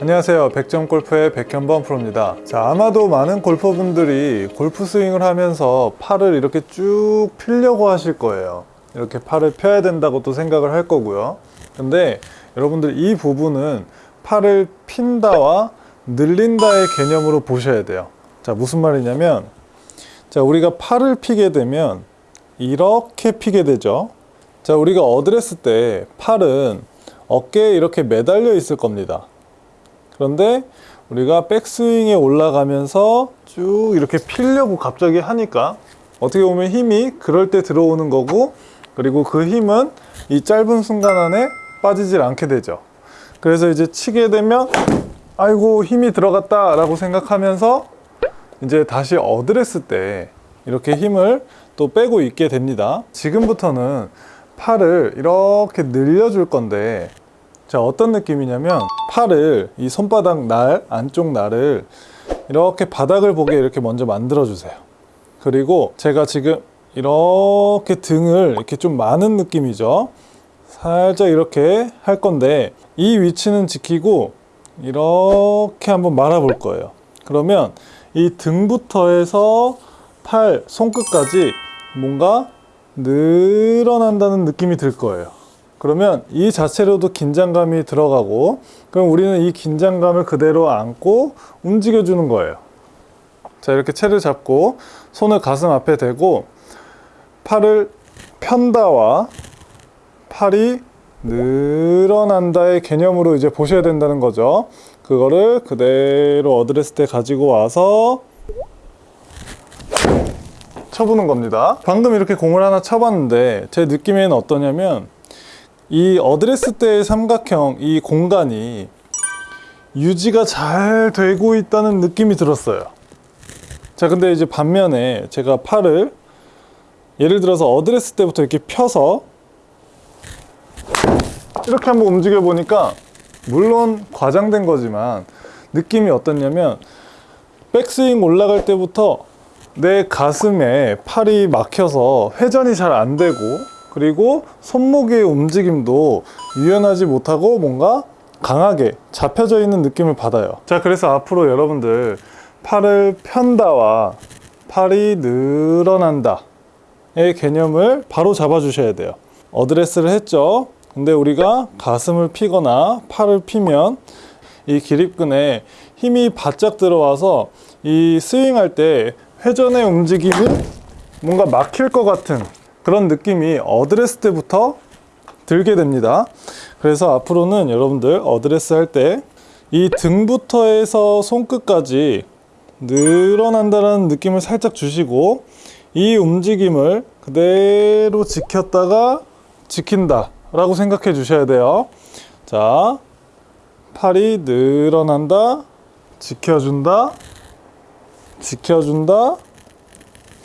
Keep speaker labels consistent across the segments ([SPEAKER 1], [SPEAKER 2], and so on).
[SPEAKER 1] 안녕하세요. 백점골프의 백현범 프로입니다. 자 아마도 많은 골퍼분들이 골프 스윙을 하면서 팔을 이렇게 쭉 필려고 하실 거예요. 이렇게 팔을 펴야 된다고 또 생각을 할 거고요. 근데 여러분들 이 부분은 팔을 핀다와 늘린다의 개념으로 보셔야 돼요. 자 무슨 말이냐면 자 우리가 팔을 피게 되면 이렇게 피게 되죠. 자 우리가 어드레스 때 팔은 어깨에 이렇게 매달려 있을 겁니다 그런데 우리가 백스윙에 올라가면서 쭉 이렇게 피려고 갑자기 하니까 어떻게 보면 힘이 그럴 때 들어오는 거고 그리고 그 힘은 이 짧은 순간 안에 빠지질 않게 되죠. 그래서 이제 치게 되면 아이고 힘이 들어갔다 라고 생각하면서 이제 다시 어드레스 때 이렇게 힘을 또 빼고 있게 됩니다. 지금부터는 팔을 이렇게 늘려줄 건데 자 어떤 느낌이냐면 팔을 이 손바닥 날 안쪽 날을 이렇게 바닥을 보게 이렇게 먼저 만들어 주세요. 그리고 제가 지금 이렇게 등을 이렇게 좀 많은 느낌이죠? 살짝 이렇게 할 건데 이 위치는 지키고 이렇게 한번 말아 볼 거예요. 그러면 이 등부터 해서 팔 손끝까지 뭔가 늘어난다는 느낌이 들 거예요 그러면 이 자체로도 긴장감이 들어가고 그럼 우리는 이 긴장감을 그대로 안고 움직여 주는 거예요. 자 이렇게 채를 잡고 손을 가슴 앞에 대고 팔을 편다와 팔이 늘어난다의 개념으로 이제 보셔야 된다는 거죠. 그거를 그대로 어드레스 때 가지고 와서 쳐보는 겁니다. 방금 이렇게 공을 하나 쳐봤는데 제 느낌에는 어떠냐면 이 어드레스 때의 삼각형 이 공간이 유지가 잘 되고 있다는 느낌이 들었어요. 자 근데 이제 반면에 제가 팔을 예를 들어서 어드레스 때부터 이렇게 펴서 이렇게 한번 움직여 보니까 물론 과장된 거지만 느낌이 어떻냐면 백스윙 올라갈 때부터 내 가슴에 팔이 막혀서 회전이 잘 안 되고 그리고 손목의 움직임도 유연하지 못하고 뭔가 강하게 잡혀져 있는 느낌을 받아요. 자 그래서 앞으로 여러분들 팔을 편다와 팔이 늘어난다 의 개념을 바로 잡아 주셔야 돼요. 어드레스를 했죠? 근데 우리가 가슴을 피거나 팔을 피면 이 기립근에 힘이 바짝 들어와서 이 스윙할 때 회전의 움직임이 뭔가 막힐 것 같은 그런 느낌이 어드레스 때부터 들게 됩니다. 그래서 앞으로는 여러분들 어드레스 할 때 이 등부터 해서 손끝까지 늘어난다는 느낌을 살짝 주시고 이 움직임을 그대로 지켰다가 지킨다 라고 생각해 주셔야 돼요. 자 팔이 늘어난다 지켜준다 지켜준다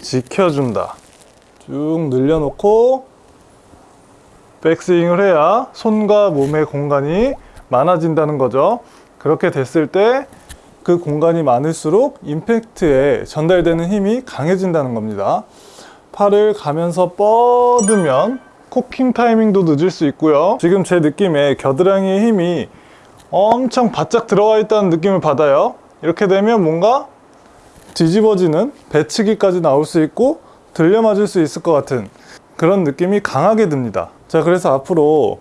[SPEAKER 1] 지켜준다 쭉 늘려놓고 백스윙을 해야 손과 몸의 공간이 많아진다는 거죠. 그렇게 됐을 때 그 공간이 많을수록 임팩트에 전달되는 힘이 강해진다는 겁니다. 팔을 가면서 뻗으면 코킹 타이밍도 늦을 수 있고요. 지금 제 느낌에 겨드랑이의 힘이 엄청 바짝 들어가 있다는 느낌을 받아요. 이렇게 되면 뭔가 뒤집어지는 배치기까지 나올 수 있고 들려 맞을 수 있을 것 같은 그런 느낌이 강하게 듭니다. 자 그래서 앞으로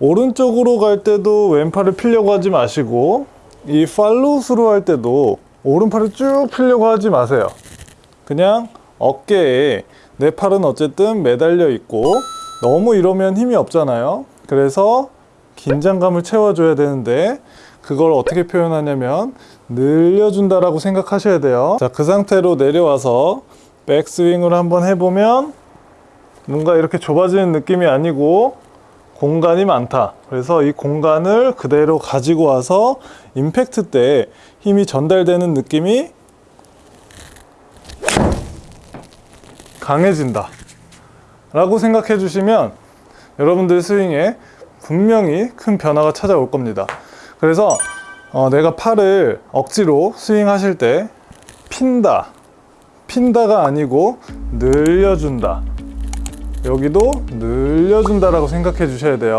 [SPEAKER 1] 오른쪽으로 갈 때도 왼팔을 피려고 하지 마시고 이 팔로우스로 할 때도 오른팔을 쭉 피려고 하지 마세요. 그냥 어깨에 내 팔은 어쨌든 매달려 있고 너무 이러면 힘이 없잖아요. 그래서 긴장감을 채워줘야 되는데 그걸 어떻게 표현하냐면 늘려준다라고 생각하셔야 돼요. 자 그 상태로 내려와서 백스윙을 한번 해보면 뭔가 이렇게 좁아지는 느낌이 아니고 공간이 많다. 그래서 이 공간을 그대로 가지고 와서 임팩트 때 힘이 전달되는 느낌이 강해진다. 라고 생각해 주시면 여러분들 스윙에 분명히 큰 변화가 찾아올 겁니다. 그래서 어, 내가 팔을 억지로 스윙하실 때 핀다 핀다가 아니고 늘려준다. 여기도 늘려준다라고 생각해 주셔야 돼요